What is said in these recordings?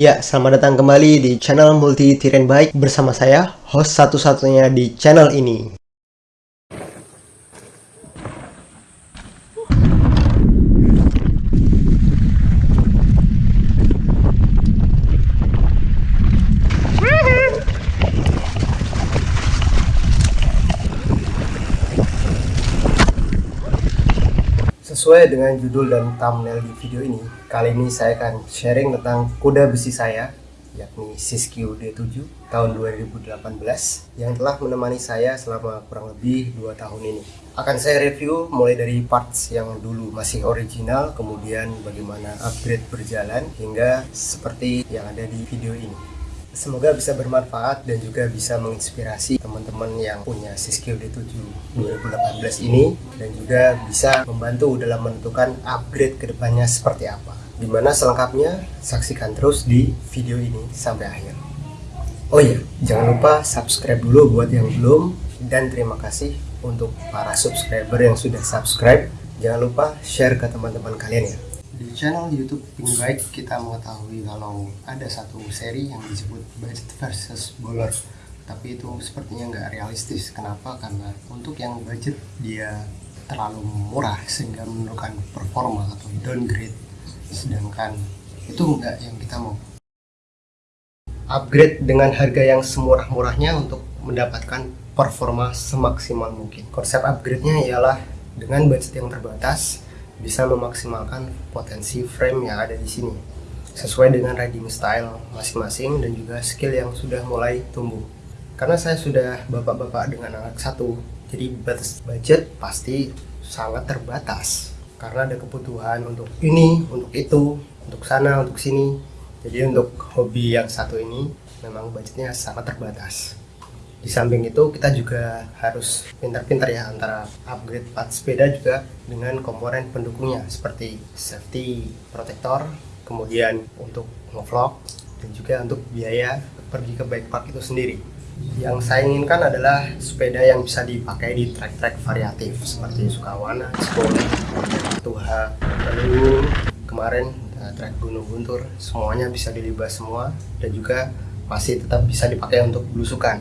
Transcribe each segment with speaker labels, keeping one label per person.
Speaker 1: Ya, selamat datang kembali di channel Multi Tiren Bike bersama saya, host satu-satunya di channel ini. Sesuai dengan judul dan thumbnail di video ini, kali ini saya akan sharing tentang kuda besi saya, yakni Siskiyou D7 tahun 2018 yang telah menemani saya selama kurang lebih 2 tahun ini. Akan saya review mulai dari parts yang dulu masih original, kemudian bagaimana upgrade berjalan hingga seperti yang ada di video ini. Semoga bisa bermanfaat dan juga bisa menginspirasi teman-teman yang punya Siskiyou D7 2018 ini dan juga bisa membantu dalam menentukan upgrade ke depannya seperti apa. Di mana selengkapnya saksikan terus di video ini sampai akhir. Oh iya, jangan lupa subscribe dulu buat yang belum dan terima kasih untuk para subscriber yang sudah subscribe. Jangan lupa share ke teman-teman kalian ya. Di channel YouTube Pink Bike kita mengetahui kalau ada satu seri yang disebut budget versus bowler tapi itu sepertinya nggak realistis kenapa karena untuk yang budget dia terlalu murah sehingga menurunkan performa atau downgrade sedangkan itu enggak yang kita mau. Upgrade dengan harga yang semurah-murahnya untuk mendapatkan performa semaksimal mungkin. Konsep upgrade-nya ialah dengan budget yang terbatas bisa memaksimalkan potensi frame yang ada di sini. Sesuai dengan riding style masing-masing dan juga skill yang sudah mulai tumbuh. Karena saya sudah bapak-bapak dengan anak satu jadi budget pasti sangat terbatas karena ada kebutuhan untuk ini, untuk itu, untuk sana, untuk sini. Jadi untuk hobi yang satu ini memang budgetnya sangat terbatas. Di samping itu kita juga harus pintar-pintar ya antara upgrade part sepeda juga dengan komponen pendukungnya seperti safety protector kemudian untuk ngevlog dan juga untuk biaya pergi ke bike park itu sendiri yang saya inginkan adalah sepeda yang bisa dipakai di trek-trek variatif seperti Sukawana, Cikole, Tuha, lalu kemarin uh, trek Gunung Guntur semuanya bisa dilibas semua dan juga masih tetap bisa dipakai untuk belusukan.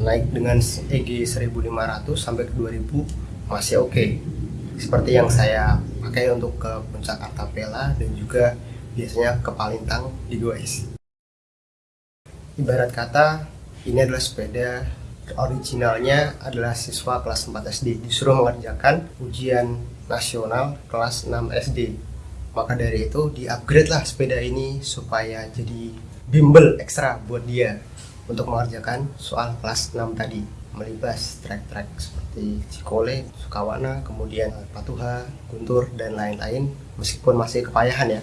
Speaker 1: Naik dengan EG 1500 sampai ke 2000 masih oke. Okay. seperti yang saya pakai untuk ke puncak Artapela dan juga biasanya ke Palintang di Goes. Ibarat kata ini adalah sepeda. Originalnya adalah siswa kelas 4 SD disuruh mengerjakan ujian nasional kelas 6 SD maka dari itu di upgrade lah sepeda ini supaya jadi bimbel ekstra buat dia untuk mengerjakan soal kelas 6 tadi. Melibas trek-trek seperti Cikole, Sukawana, kemudian Patuha, Guntur, dan lain-lain. Meskipun masih kepayahan ya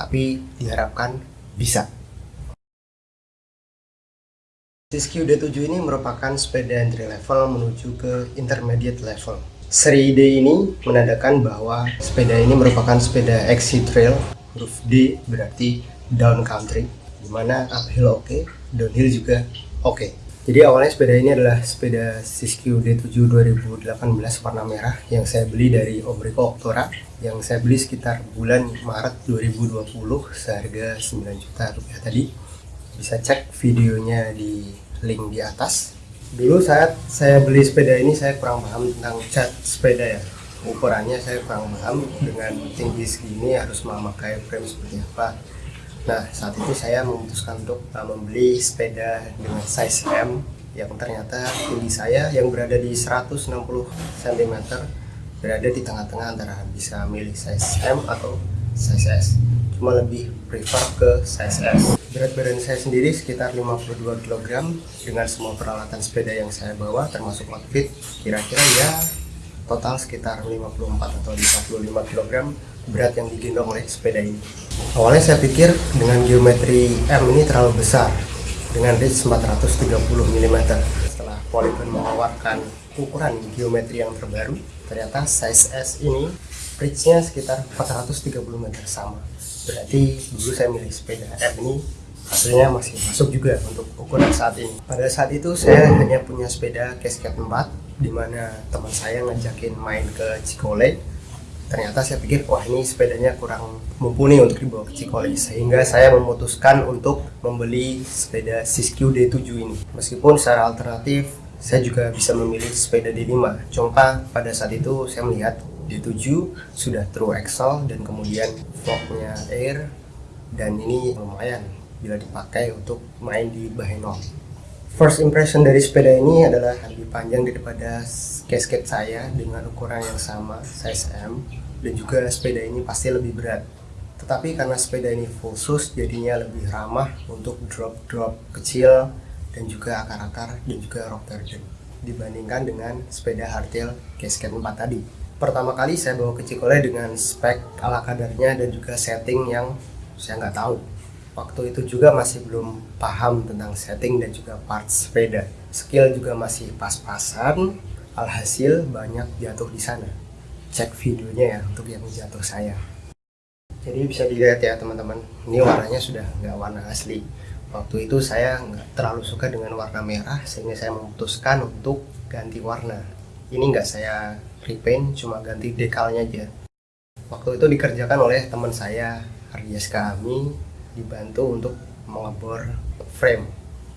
Speaker 1: tapi diharapkan bisa Siskiyou D7 ini merupakan sepeda entry level menuju ke intermediate level Seri D ini menandakan bahwa sepeda ini merupakan sepeda XC Trail huruf D berarti down country di mana uphill oke okay, downhill juga oke okay. jadi awalnya sepeda ini adalah sepeda Siskiyou D7 2018 warna merah yang saya beli dari Om Riko Oktora yang saya beli sekitar bulan Maret 2020 seharga 9 juta rupiah tadi bisa cek videonya di link di atas. Dulu saat saya beli sepeda ini saya kurang paham tentang cat sepeda ya. Ukurannya saya kurang paham. Dengan tinggi segini harus memakai frame seperti apa. Nah, saat itu saya memutuskan untuk uh, membeli sepeda dengan size M yang ternyata tinggi saya yang berada di 160 cm berada di tengah-tengah antara bisa milih size M atau size S. Cuma lebih prefer ke size S. Berat badan saya sendiri sekitar 52 kg dengan semua peralatan sepeda yang saya bawa termasuk outfit kira-kira ya total sekitar 54 atau 55 kg berat yang digendong oleh sepeda ini. Awalnya saya pikir dengan geometri M ini terlalu besar dengan reach 430 mm. Setelah Polygon mengeluarkan ukuran geometri yang terbaru, ternyata size S ini reach-nya sekitar 430 meter sama. Berarti dulu saya milih sepeda. M ini hasilnya masih masuk juga untuk ukuran saat ini. Pada saat itu saya hanya punya sepeda Cascade 4 di mana teman saya ngajakin main ke Cikole. Ternyata saya pikir wah ini sepedanya kurang mumpuni untuk dibawa ke Cikole. Sehingga saya memutuskan untuk membeli sepeda Siskiyou D7 ini. Meskipun secara alternatif saya juga bisa memilih sepeda D5 cuma pada saat itu saya melihat D7 sudah true axle dan kemudian forknya air. Dan ini lumayan bila dipakai untuk main di Baheno First impression dari sepeda ini adalah lebih panjang daripada casket saya dengan ukuran yang sama, size M. Dan juga sepeda ini pasti lebih berat. Tetapi karena sepeda ini full sus jadinya lebih ramah untuk drop-drop kecil dan juga akar-akar dan juga rock garden dibandingkan dengan sepeda hardtail casket 4 tadi pertama kali saya bawa ke Cikole dengan spek ala kadarnya dan juga setting yang saya nggak tahu. Waktu itu juga masih belum paham tentang setting dan juga parts sepeda. Skill juga masih pas-pasan alhasil banyak jatuh di sana. Cek videonya ya untuk yang jatuh saya. Jadi bisa dilihat ya teman-teman. Ini warnanya sudah nggak warna asli. Waktu itu saya nggak terlalu suka dengan warna merah sehingga saya memutuskan untuk ganti warna. Ini nggak saya repaint cuma ganti dekalnya aja waktu itu dikerjakan oleh teman saya Ardias kami dibantu untuk mengebor frame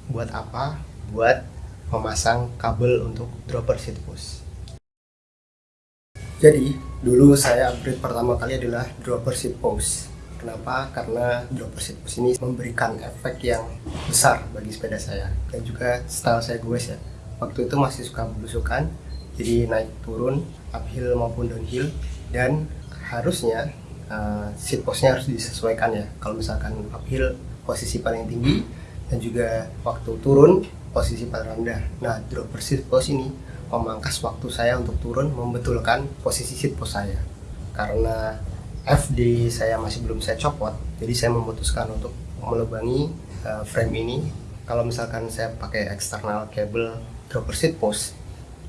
Speaker 1: buat apa buat memasang kabel untuk dropper seat post jadi, dulu saya upgrade pertama kali adalah dropper seat post. Kenapa? Karena dropper seat post ini memberikan efek yang besar bagi sepeda saya dan juga style saya gue ya. Waktu itu masih suka belusukan, jadi naik turun, uphill maupun downhill dan harusnya uh, seat postnya harus disesuaikan ya. Kalau misalkan uphill posisi paling tinggi dan juga waktu turun posisi paling rendah. Nah, dropper seat post ini memangkas waktu saya untuk turun membetulkan posisi seat post saya karena FD saya masih belum saya copot jadi saya memutuskan untuk melubangi uh, frame ini kalau misalkan saya pakai eksternal kabel dropper seat post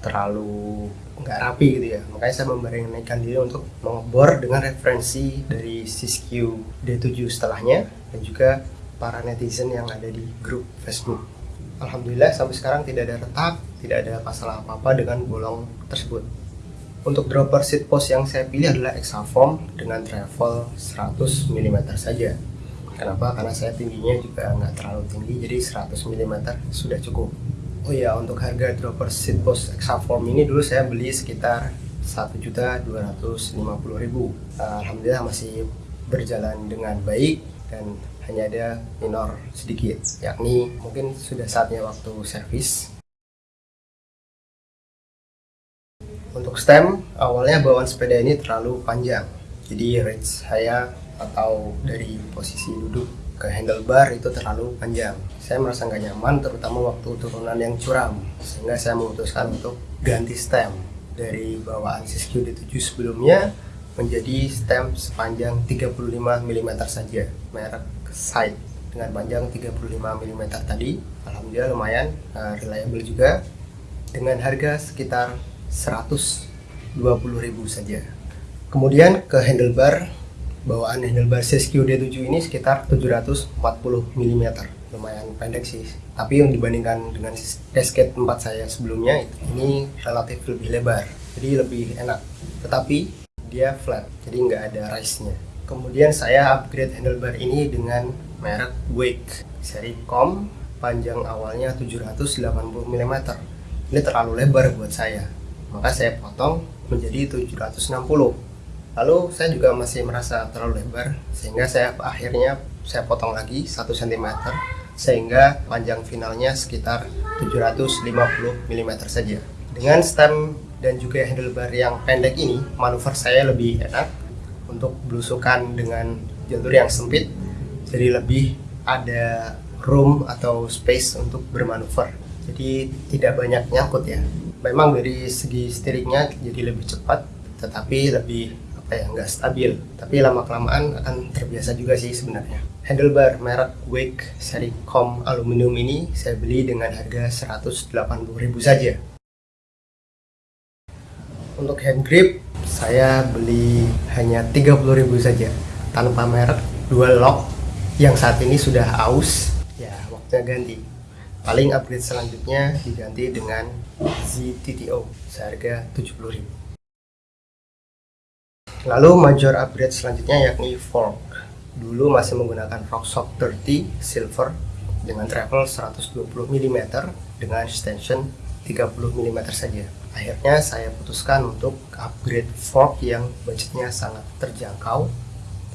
Speaker 1: terlalu nggak rapi gitu ya makanya saya memberanikan diri untuk mengebor dengan referensi dari Siskiyou D7 setelahnya dan juga para netizen yang ada di grup Facebook Alhamdulillah sampai sekarang tidak ada retak, tidak ada masalah apa-apa dengan bolong tersebut. Untuk dropper seat post yang saya pilih adalah Exaform dengan travel 100 mm saja. Kenapa? Karena saya tingginya juga nggak terlalu tinggi, jadi 100 mm sudah cukup. Oh ya, untuk harga dropper seat post Exaform ini dulu saya beli sekitar 1.250.000. Alhamdulillah masih berjalan dengan baik dan hanya ada minor sedikit yakni mungkin sudah saatnya waktu servis untuk stem awalnya bawaan sepeda ini terlalu panjang jadi range saya atau dari posisi duduk ke handlebar itu terlalu panjang. Saya merasa nggak nyaman terutama waktu turunan yang curam. Sehingga saya memutuskan untuk ganti stem dari bawaan Siskiyou D7 sebelumnya menjadi stem sepanjang 35 mm saja. Merek side dengan panjang 35 mm tadi. Alhamdulillah lumayan uh, reliable juga. Dengan harga sekitar 120.000 saja. Kemudian ke handlebar bawaan handlebar Siskiyou D7 ini sekitar 740 mm lumayan pendek sih. Tapi yang dibandingkan dengan casket 4 saya sebelumnya ini relatif lebih lebar. Jadi lebih enak. Tetapi dia flat jadi nggak ada rise nya Kemudian saya upgrade handlebar ini dengan merek Wake. Seri Com panjang awalnya 780 mm. Ini terlalu lebar buat saya, maka saya potong menjadi 760. Lalu saya juga masih merasa terlalu lebar, sehingga saya akhirnya saya potong lagi 1 cm sehingga panjang finalnya sekitar 750 mm saja. Dengan stem dan juga handlebar yang pendek ini, manuver saya lebih enak untuk belusukan dengan jalur yang sempit jadi lebih ada room atau space untuk bermanuver jadi tidak banyak nyangkut ya memang dari segi steeringnya jadi lebih cepat tetapi lebih ya nggak stabil. Tapi lama kelamaan akan terbiasa juga sih sebenarnya. Handlebar merek Wake seri Com aluminium ini saya beli dengan harga 180.000 saja. Untuk hand grip saya beli hanya 30.000 saja tanpa merek dual lock yang saat ini sudah aus. Ya waktunya ganti. Paling upgrade selanjutnya diganti dengan ZTTO seharga 70.000 lalu major upgrade selanjutnya yakni fork. Dulu masih menggunakan Rockshox 30 silver dengan travel 120 mm dengan extension 30 mm saja. Akhirnya saya putuskan untuk upgrade fork yang budgetnya sangat terjangkau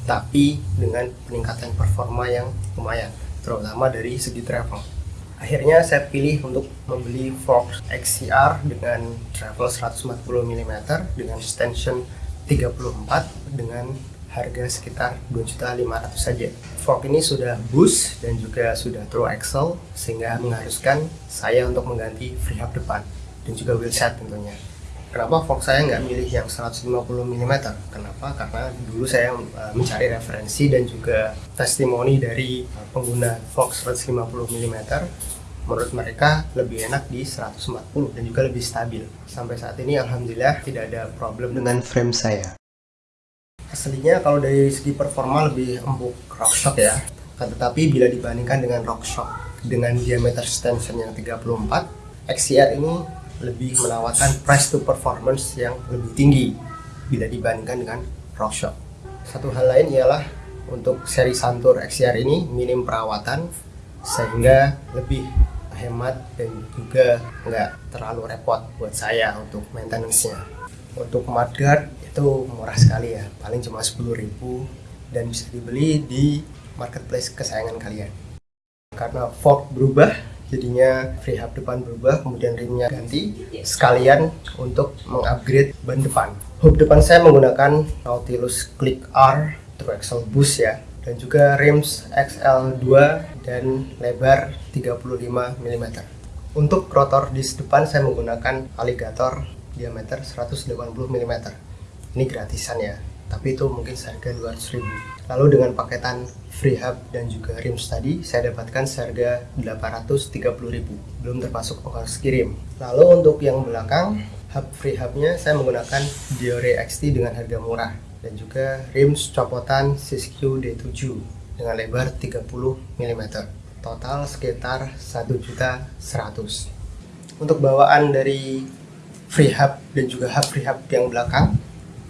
Speaker 1: tapi dengan peningkatan performa yang lumayan terutama dari segi travel. Akhirnya saya pilih untuk membeli fork XCR dengan travel 140 mm dengan extension 34 dengan harga sekitar 2.500 saja. Fork ini sudah boost dan juga sudah true axle sehingga mengharuskan saya untuk mengganti freehub depan dan juga wheelset tentunya. Kenapa fork saya nggak milih yang 150 mm? Kenapa? Karena dulu saya uh, mencari referensi dan juga testimoni dari pengguna fork 150 mm. Menurut mereka lebih enak di 140 dan juga lebih stabil. Sampai saat ini alhamdulillah tidak ada problem dengan frame saya. Aslinya kalau dari segi performa lebih empuk Rockshox ya. Tetapi bila dibandingkan dengan Rockshox dengan diameter extension yang 34 XCR ini lebih menawarkan price to performance yang lebih tinggi bila dibandingkan dengan Rockshox satu hal lain ialah untuk seri Santur XCR ini minim perawatan sehingga lebih hemat dan juga nggak terlalu repot buat saya untuk maintenance-nya. Untuk mudguard itu murah sekali ya paling cuma 10.000 dan bisa dibeli di marketplace kesayangan kalian. Karena fork berubah jadinya free hub depan berubah kemudian rimnya ganti sekalian untuk mengupgrade ban depan. Hub depan saya menggunakan Nautilus Click R True Axle Boost ya dan juga rims XL2 dan lebar 35 mm untuk rotor di depan saya menggunakan alligator diameter 180 mm ini gratisan ya tapi itu mungkin seharga 200 ribu. Lalu dengan paketan free hub dan juga rims tadi saya dapatkan seharga 830 ribu. Belum termasuk ongkos kirim. Lalu untuk yang belakang hub free hubnya saya menggunakan Diore XT dengan harga murah dan juga rims copotan Siskiyou D7 dengan lebar 30 mm total sekitar 1.100 untuk bawaan dari free hub dan juga hub free hub yang belakang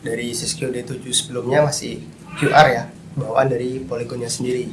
Speaker 1: dari Siskiyou D7 sebelumnya masih QR ya bawaan dari poligonnya sendiri.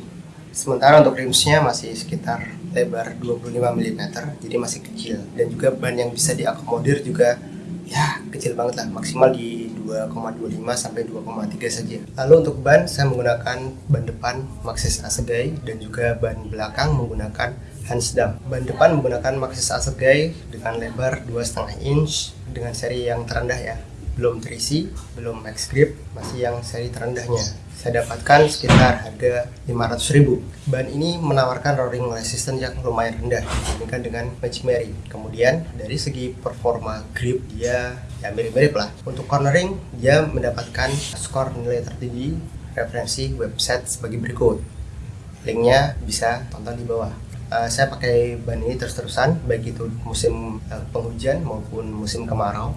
Speaker 1: Sementara untuk rimsnya masih sekitar lebar 25 mm jadi masih kecil. Dan juga ban yang bisa diakomodir juga ya kecil banget lah maksimal di 2,25 sampai 2,3 saja. Lalu untuk ban saya menggunakan ban depan Maxxis Asegai dan juga ban belakang menggunakan Hansdam ban depan menggunakan Maxxis Asegai dengan lebar 2,5 inch dengan seri yang terendah ya. Belum terisi, belum max grip, masih yang seri terendahnya. Saya dapatkan sekitar harga 500.000. Ban ini menawarkan rolling resistance yang lumayan rendah dibandingkan dengan Magic Mary. Kemudian dari segi performa grip dia ya mirip-mirip lah. Untuk cornering dia mendapatkan skor nilai tertinggi referensi website sebagai berikut. Linknya bisa tonton di bawah. Uh, saya pakai ban ini terus-terusan baik itu musim uh, penghujan maupun musim kemarau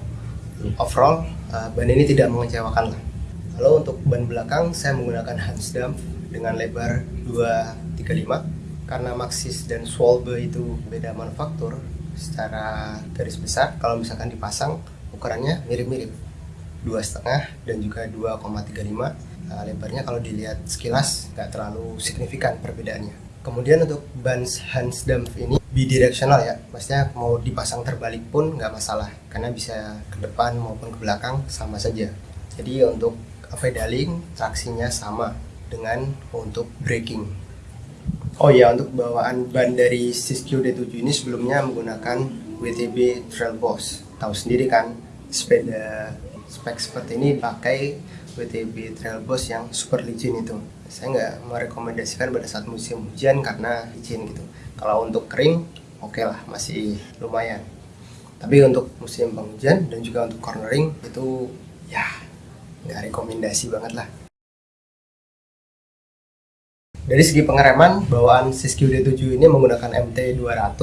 Speaker 1: overall uh, ban ini tidak mengecewakan lah lalu untuk ban belakang saya menggunakan Hansdam dengan lebar 235 karena Maxxis dan Swalbe itu beda manufaktur secara garis besar. Kalau misalkan dipasang ukurannya mirip-mirip. Dua setengah dan juga 2,35 uh, lebarnya kalau dilihat sekilas nggak terlalu signifikan perbedaannya. Kemudian untuk ban Hansdam ini bidirectional ya. Maksudnya mau dipasang terbalik pun nggak masalah. Karena bisa ke depan maupun ke belakang sama saja. Jadi untuk pedaling traksinya sama dengan untuk braking oh ya untuk bawaan ban dari Siskiyou D7 ini sebelumnya menggunakan WTB Trail Boss tahu sendiri kan sepeda spek seperti ini pakai WTB Trail Boss yang super licin itu. Saya nggak merekomendasikan pada saat musim hujan karena licin gitu. Kalau untuk kering oke okay lah masih lumayan. Tapi untuk musim penghujan dan juga untuk cornering itu ya nggak rekomendasi banget lah. Dari segi pengereman bawaan Siskiyou D7 ini menggunakan MT200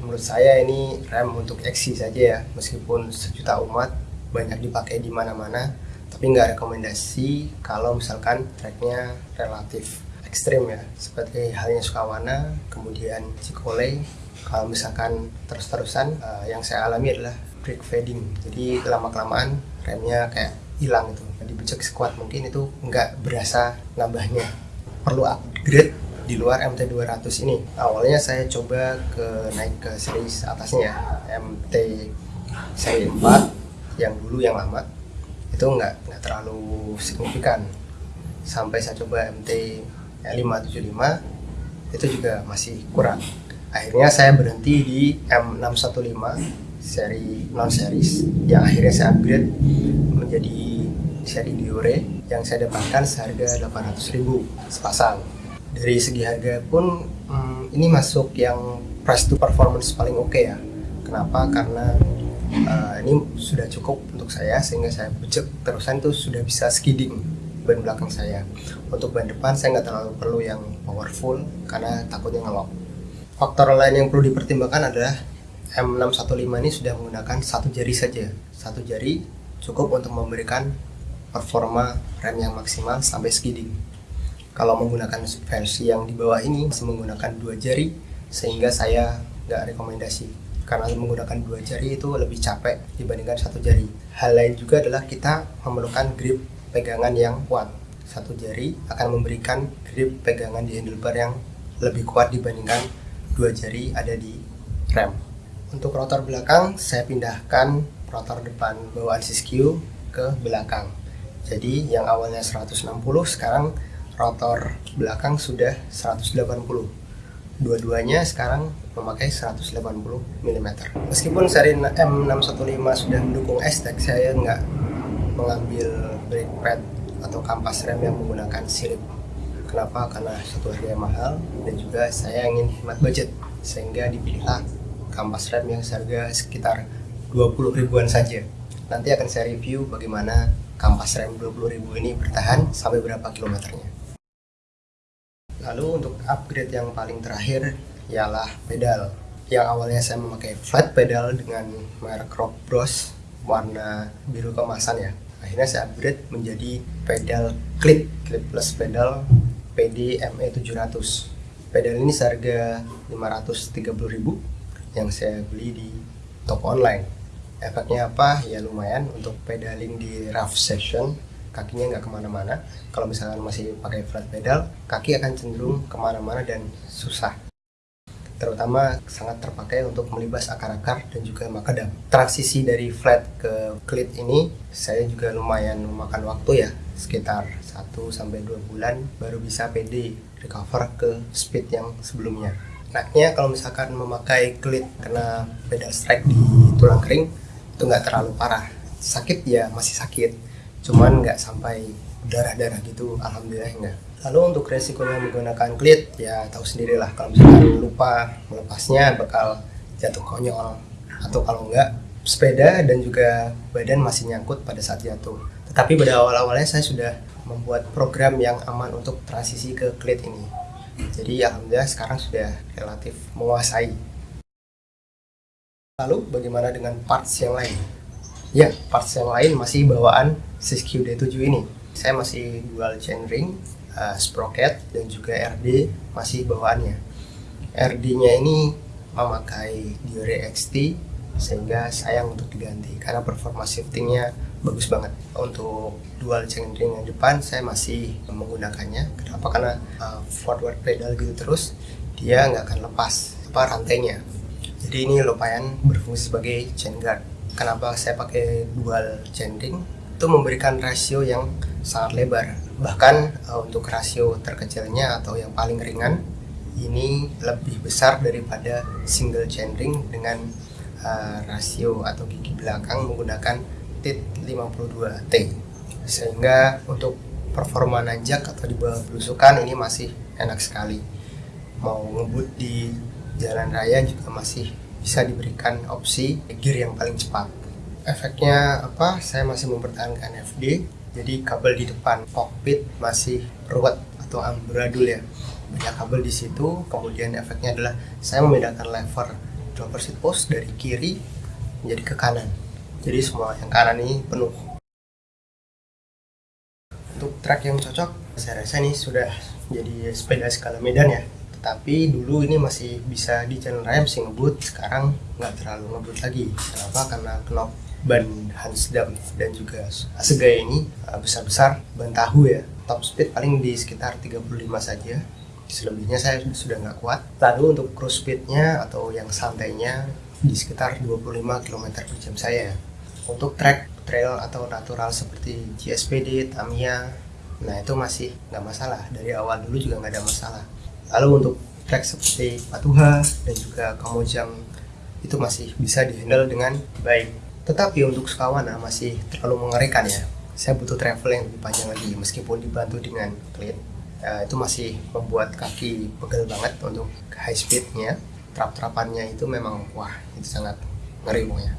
Speaker 1: menurut saya ini rem untuk XC saja ya meskipun sejuta umat banyak dipakai di mana-mana tapi nggak rekomendasi kalau misalkan tracknya relatif ekstrim ya seperti halnya Sukawana kemudian Cikole kalau misalkan terus-terusan uh, yang saya alami adalah brake fading. Jadi lama kelamaan remnya kayak hilang itu jadi becek sekuat mungkin itu nggak berasa nambahnya. Perlu upgrade di luar MT200 ini. Awalnya saya coba ke naik ke seri atasnya ya MT seri 4 yang dulu yang lama. Itu nggak nggak terlalu signifikan. Sampai saya coba MT 575 itu juga masih kurang. Akhirnya saya berhenti di M615 seri non series yang akhirnya saya upgrade menjadi seri Diore yang saya dapatkan seharga 800.000 sepasang. Dari segi harga pun hmm, ini masuk yang price to performance paling oke okay ya. Kenapa? Karena uh, ini sudah cukup untuk saya sehingga saya becek terusan itu sudah bisa skidding ban belakang saya. Untuk ban depan saya nggak terlalu perlu yang powerful karena takutnya ngelok. Faktor lain yang perlu dipertimbangkan adalah M615 ini sudah menggunakan satu jari saja. Satu jari cukup untuk memberikan performa rem yang maksimal sampai skidding kalau menggunakan versi yang di bawah ini masih menggunakan dua jari sehingga saya nggak rekomendasi. Karena menggunakan dua jari itu lebih capek dibandingkan satu jari. Hal lain juga adalah kita memerlukan grip pegangan yang kuat. Satu jari akan memberikan grip pegangan di handlebar yang lebih kuat dibandingkan dua jari ada di rem. Untuk rotor belakang saya pindahkan rotor depan bawaan Siskiyou ke belakang jadi yang awalnya 160 sekarang rotor belakang sudah 180 dua-duanya sekarang memakai 180 mm meskipun seri M615 sudah mendukung S-Tech saya nggak mengambil brake pad atau kampas rem yang menggunakan sirip kenapa? karena satu harga yang mahal dan juga saya ingin hemat budget sehingga dipilihlah kampas rem yang seharga sekitar 20 ribuan saja. Nanti akan saya review bagaimana kampas rem 20 ribu ini bertahan sampai berapa kilometernya Lalu untuk upgrade yang paling terakhir ialah pedal. Yang awalnya saya memakai flat pedal dengan merek Rock Bros warna biru kemasan ya. Akhirnya saya upgrade menjadi pedal clip, clipless pedal PD ME 700. Pedal ini seharga 530.000 yang saya beli di toko online. Efeknya apa? Ya lumayan. Untuk pedaling di rough session kakinya nggak ke mana-mana. Kalau misalkan masih pakai flat pedal kaki akan cenderung ke mana-mana dan susah. Terutama sangat terpakai untuk melibas akar-akar dan juga makadam. Transisi dari flat ke clit ini saya juga lumayan memakan waktu ya. Sekitar 1 sampai 2 bulan baru bisa PD recover ke speed yang sebelumnya. Enaknya kalau misalkan memakai clit kena pedal strike di tulang kering itu nggak terlalu parah. Sakit ya masih sakit. Cuman nggak sampai darah-darah gitu alhamdulillah enggak lalu untuk resikonya menggunakan klit ya tahu sendirilah kalau misalkan lupa melepasnya bakal jatuh konyol. Atau kalau enggak sepeda dan juga badan masih nyangkut pada saat jatuh. Tetapi pada awal-awalnya saya sudah membuat program yang aman untuk transisi ke klit ini. Jadi alhamdulillah sekarang sudah relatif menguasai lalu bagaimana dengan parts yang lain? Ya parts yang lain masih bawaan Siskiyou D7 ini. Saya masih dual chainring uh, sprocket dan juga RD masih bawaannya. RD nya ini memakai Diore XT sehingga sayang untuk diganti karena performa shiftingnya bagus banget. Untuk dual chainring yang depan saya masih menggunakannya. Kenapa? Karena uh, forward pedal gitu terus dia nggak akan lepas apa rantainya jadi ini lumayan berfungsi sebagai chain guard. Kenapa saya pakai dual chainring itu memberikan rasio yang sangat lebar. Bahkan uh, untuk rasio terkecilnya atau yang paling ringan ini lebih besar daripada single chainring dengan uh, rasio atau gigi belakang menggunakan TIT 52T sehingga untuk performa nanjak atau di bawah belusukan ini masih enak sekali. Mau ngebut di jalan raya juga masih bisa diberikan opsi gear yang paling cepat. Efeknya apa? Saya masih mempertahankan FD jadi kabel di depan cockpit masih ruwet atau amburadul ya. Banyak kabel di situ kemudian efeknya adalah saya membedakan lever driver seat post dari kiri menjadi ke kanan. Jadi semua yang kanan ini penuh. Untuk track yang cocok saya rasa ini sudah jadi sepeda skala medan ya tapi dulu ini masih bisa di channel rem sih ngebut sekarang nggak terlalu ngebut lagi. Kenapa karena knop ban Hansdam dan juga Asegaya ini uh, besar-besar ban tahu ya. Top speed paling di sekitar 35 saja. Selebihnya saya sudah nggak kuat. Lalu untuk cruise speednya atau yang santainya di sekitar 25 km per jam saya. Untuk track trail atau natural seperti GSPD, Tamiya nah itu masih nggak masalah. Dari awal dulu juga nggak ada masalah lalu untuk track seperti Patuha dan juga Kamojang itu masih bisa dihandle dengan baik. Tetapi untuk Sukawana masih terlalu mengerikan ya. Saya butuh travel yang lebih panjang lagi meskipun dibantu dengan clean uh, itu masih membuat kaki pegel banget untuk high speednya. Trap-trapannya itu memang wah itu sangat ngeri pokoknya.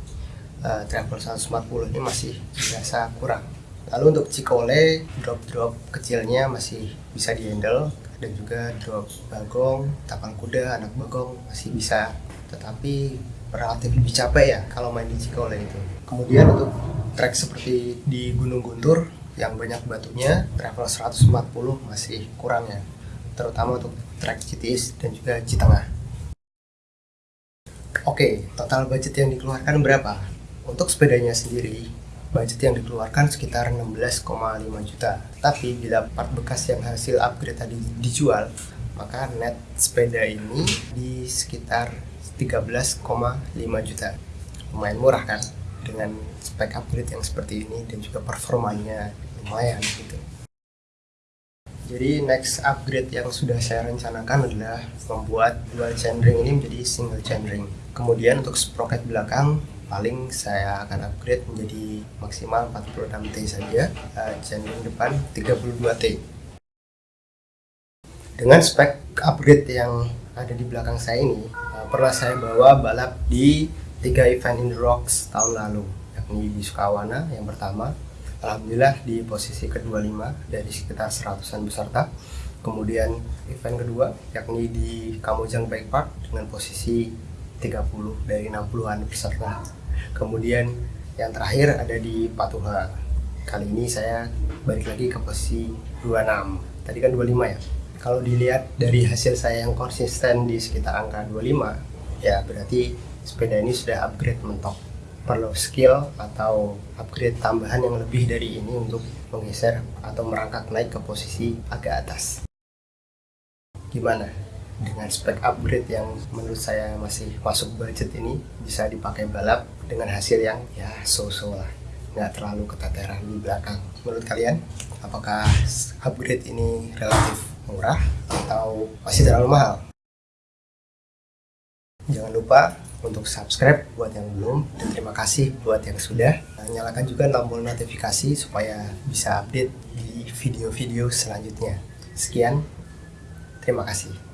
Speaker 1: Uh, travel 140 ini masih biasa kurang. Lalu untuk Cikole drop-drop kecilnya masih bisa dihandle dan juga drop bagong, tapal kuda, anak bagong masih bisa. Tetapi relatif lebih capek ya kalau main di Cikole itu. Kemudian untuk trek seperti di Gunung Guntur yang banyak batunya travel 140 masih kurang ya. Terutama untuk trek Citis dan juga Citengah. Oke, total budget yang dikeluarkan berapa? Untuk sepedanya sendiri, budget yang dikeluarkan sekitar 16,5 juta. Tapi bila part bekas yang hasil upgrade tadi dijual, maka net sepeda ini di sekitar 13,5 juta. Lumayan murah kan? Dengan spek upgrade yang seperti ini dan juga performanya lumayan gitu. Jadi next upgrade yang sudah saya rencanakan adalah membuat dual chainring ini menjadi single chainring. Kemudian untuk sprocket belakang paling saya akan upgrade menjadi maksimal 46T saja uh, depan 32T dengan spek upgrade yang ada di belakang saya ini uh, pernah saya bawa balap di tiga event in rocks tahun lalu yakni di Sukawana yang pertama Alhamdulillah di posisi ke-25 dari sekitar seratusan peserta. Kemudian event kedua yakni di Kamojang Bike Park dengan posisi 30 dari 60-an peserta kemudian yang terakhir ada di Patuha. Kali ini saya balik lagi ke posisi 26 tadi kan 25 ya? Kalau dilihat dari hasil saya yang konsisten di sekitar angka 25 ya berarti sepeda ini sudah upgrade mentok. Perlu skill atau upgrade tambahan yang lebih dari ini untuk menggeser atau merangkak naik ke posisi agak atas. Gimana dengan spek upgrade yang menurut saya masih masuk budget ini bisa dipakai balap dengan hasil yang ya so-so lah. Nggak terlalu keteteran di belakang. Menurut kalian apakah upgrade ini relatif murah atau masih terlalu mahal? Jangan lupa untuk subscribe buat yang belum dan terima kasih buat yang sudah. Nah, nyalakan juga tombol notifikasi supaya bisa update di video-video selanjutnya. Sekian terima kasih